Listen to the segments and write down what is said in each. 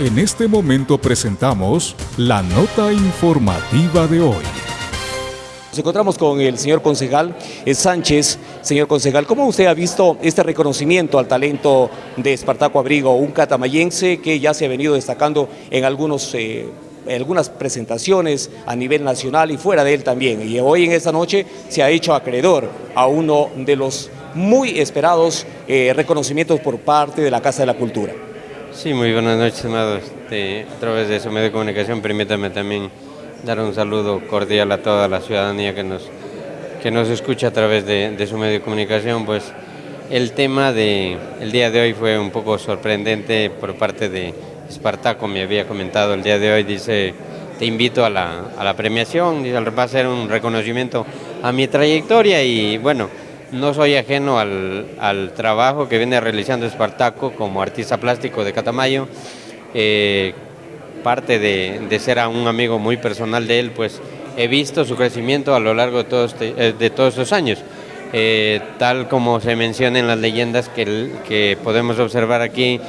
En este momento presentamos la nota informativa de hoy. Nos encontramos con el señor concejal Sánchez. Señor concejal, ¿cómo usted ha visto este reconocimiento al talento de Espartaco Abrigo, un catamayense que ya se ha venido destacando en algunos... Eh, algunas presentaciones a nivel nacional y fuera de él también. Y hoy en esta noche se ha hecho acreedor a uno de los muy esperados eh, reconocimientos por parte de la Casa de la Cultura. Sí, muy buenas noches, amados. Este, a través de su medio de comunicación, permítame también dar un saludo cordial a toda la ciudadanía que nos, que nos escucha a través de, de su medio de comunicación. Pues el tema del el día de hoy fue un poco sorprendente por parte de Espartaco, me había comentado el día de hoy, dice, te invito a la, a la premiación, va a ser un reconocimiento a mi trayectoria y bueno, no soy ajeno al, trabajo que viene realizando Espartaco como artista plástico de Catamayo. Eh, parte de, ser a un amigo muy personal de él, pues he visto su crecimiento a lo largo de todos, eh, de todos estos años. Eh, tal como se menciona en las leyendas que, que podemos observar aquí,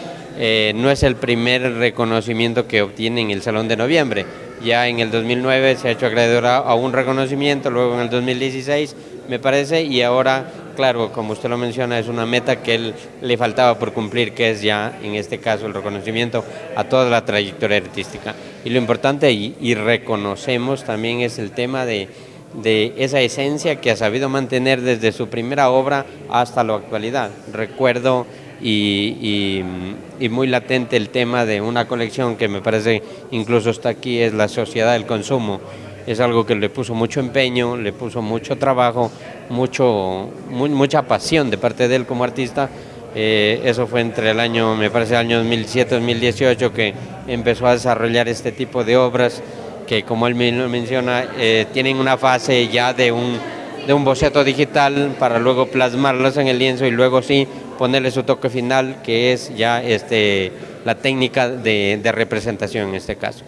no es el primer reconocimiento que obtiene en el Salón de Noviembre. Ya en el 2009 se ha hecho acreedor a un reconocimiento, luego en el 2016 me parece, y ahora, claro, como usted lo menciona, es una meta que él le faltaba por cumplir, que es ya, en este caso, el reconocimiento a toda la trayectoria artística. Y lo importante, y, reconocemos también, es el tema de, esa esencia que ha sabido mantener desde su primera obra hasta la actualidad. Recuerdo y, y, muy latente el tema de una colección que me parece incluso está aquí, es la sociedad del consumo, es algo que le puso mucho empeño, le puso mucho trabajo, mucho, mucha pasión de parte de él como artista. Eh, eso fue entre el año, me parece, el año 2007-2018 que empezó a desarrollar este tipo de obras que, como él menciona, eh, tienen una fase ya de un, de un boceto digital para luego plasmarlas en el lienzo y luego sí ponerle su toque final, que es ya este, la técnica de, de representación en este caso.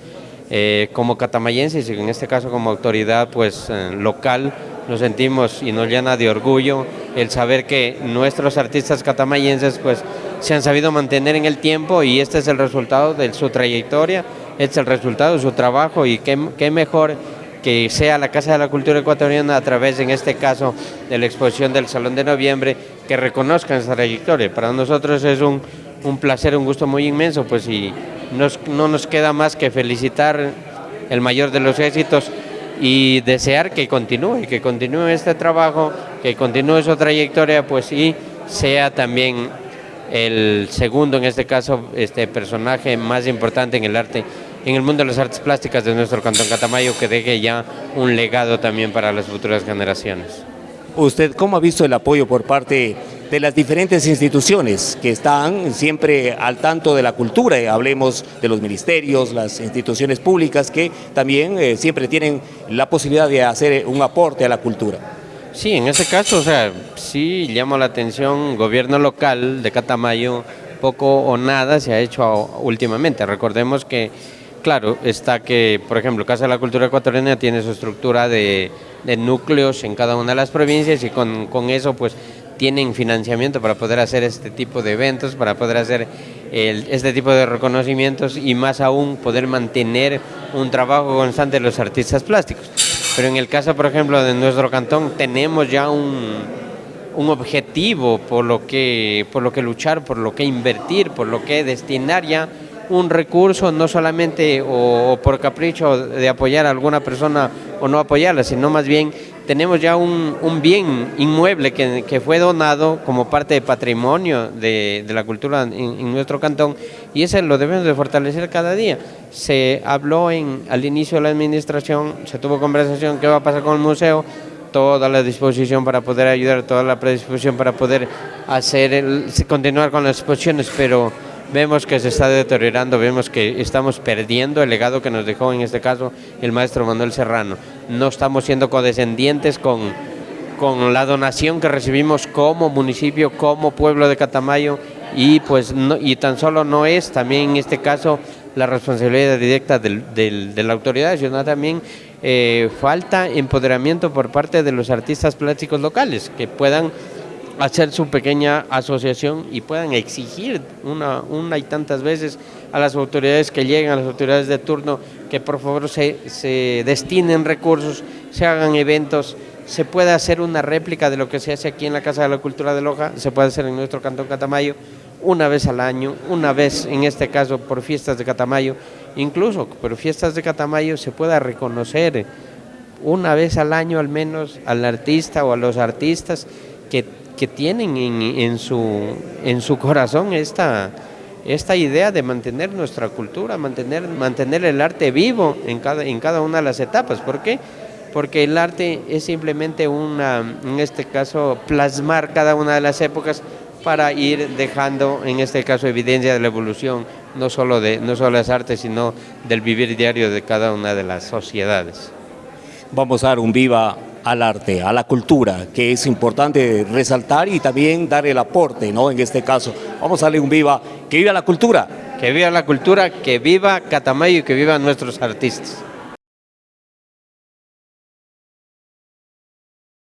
Eh, como catamayenses y en este caso como autoridad pues eh, local nos sentimos y nos llena de orgullo el saber que nuestros artistas catamayenses pues se han sabido mantener en el tiempo y este es el resultado de su trayectoria, este es el resultado de su trabajo y qué, qué mejor que sea la Casa de la Cultura Ecuatoriana a través, en este caso, de la exposición del Salón de Noviembre, que reconozcan esa trayectoria. Para nosotros es un, un placer, un gusto muy inmenso, pues y no nos queda más que felicitar el mayor de los éxitos y desear que continúe, que continúe este trabajo, que continúe su trayectoria, pues y sea también el segundo, en este caso, este personaje más importante en el arte, en el mundo de las artes plásticas de nuestro Cantón Catamayo, que deje ya un legado también para las futuras generaciones. ¿Usted cómo ha visto el apoyo por parte de las diferentes instituciones que están siempre al tanto de la cultura? Hablemos de los ministerios, las instituciones públicas que también eh, siempre tienen la posibilidad de hacer un aporte a la cultura. Sí, en ese caso, o sea, sí llama la atención, gobierno local de Catamayo, poco o nada se ha hecho últimamente. Recordemos que Claro, está que, por ejemplo, Casa de la Cultura Ecuatoriana tiene su estructura de, núcleos en cada una de las provincias y con, eso pues tienen financiamiento para poder hacer este tipo de eventos, para poder hacer este tipo de reconocimientos y más aún poder mantener un trabajo constante de los artistas plásticos. Pero en el caso, por ejemplo, de nuestro cantón, tenemos ya un, un objetivo por lo, que, por lo que luchar, por lo que invertir, por lo que destinar ya un recurso no solamente o, por capricho de apoyar a alguna persona o no apoyarla, sino más bien tenemos ya un, bien inmueble que, fue donado como parte de patrimonio de, la cultura en, nuestro cantón y ese lo debemos de fortalecer cada día. Se habló en, al inicio de la administración, se tuvo conversación qué va a pasar con el museo, toda la disposición para poder ayudar, toda la predisposición para poder hacer continuar con las exposiciones, pero vemos que se está deteriorando, vemos que estamos perdiendo el legado que nos dejó en este caso el maestro Manuel Serrano. No estamos siendo condescendientes con, con la donación que recibimos como municipio, como pueblo de Catamayo y pues y tan solo no es también en este caso la responsabilidad directa de la autoridad, sino también eh, falta empoderamiento por parte de los artistas plásticos locales que puedan hacer su pequeña asociación y puedan exigir una, una y tantas veces a las autoridades que lleguen, a las autoridades de turno, que por favor se, se destinen recursos, se hagan eventos, se puede hacer una réplica de lo que se hace aquí en la Casa de la Cultura de Loja, se puede hacer en nuestro Cantón Catamayo, una vez al año, una vez en este caso por fiestas de Catamayo, incluso por fiestas de Catamayo se pueda reconocer una vez al año al menos al artista o a los artistas que, que tienen en, en, su, en su corazón esta, esta idea de mantener nuestra cultura, mantener, mantener el arte vivo en cada, en cada una de las etapas. ¿Por qué? Porque el arte es simplemente una, en este caso, plasmar cada una de las épocas para ir dejando, en este caso, evidencia de la evolución, no solo de, no solo las artes, sino del vivir diario de cada una de las sociedades. Vamos a dar un viva al arte, a la cultura, que es importante resaltar y también dar el aporte, ¿no? En este caso, vamos a darle un viva, que viva la cultura. Que viva la cultura, que viva Catamayo y que vivan nuestros artistas.